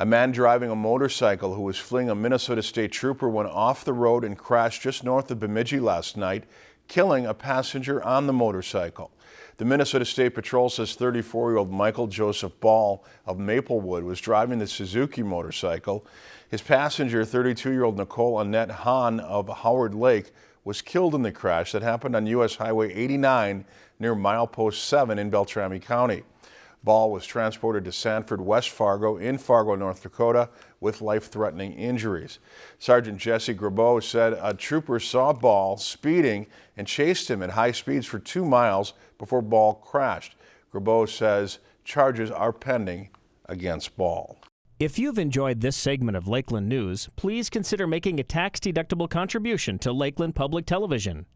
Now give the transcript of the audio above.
A man driving a motorcycle who was fleeing a Minnesota State Trooper went off the road and crashed just north of Bemidji last night, killing a passenger on the motorcycle. The Minnesota State Patrol says 34-year-old Michael Joseph Ball of Maplewood was driving the Suzuki motorcycle. His passenger, 32-year-old Nicole Annette Hahn of Howard Lake, was killed in the crash that happened on U.S. Highway 89 near milepost 7 in Beltrami County. Ball was transported to Sanford, West Fargo in Fargo, North Dakota with life-threatening injuries. Sergeant Jesse Grabow said a trooper saw Ball speeding and chased him at high speeds for two miles before Ball crashed. Grabow says charges are pending against Ball. If you've enjoyed this segment of Lakeland News, please consider making a tax-deductible contribution to Lakeland Public Television.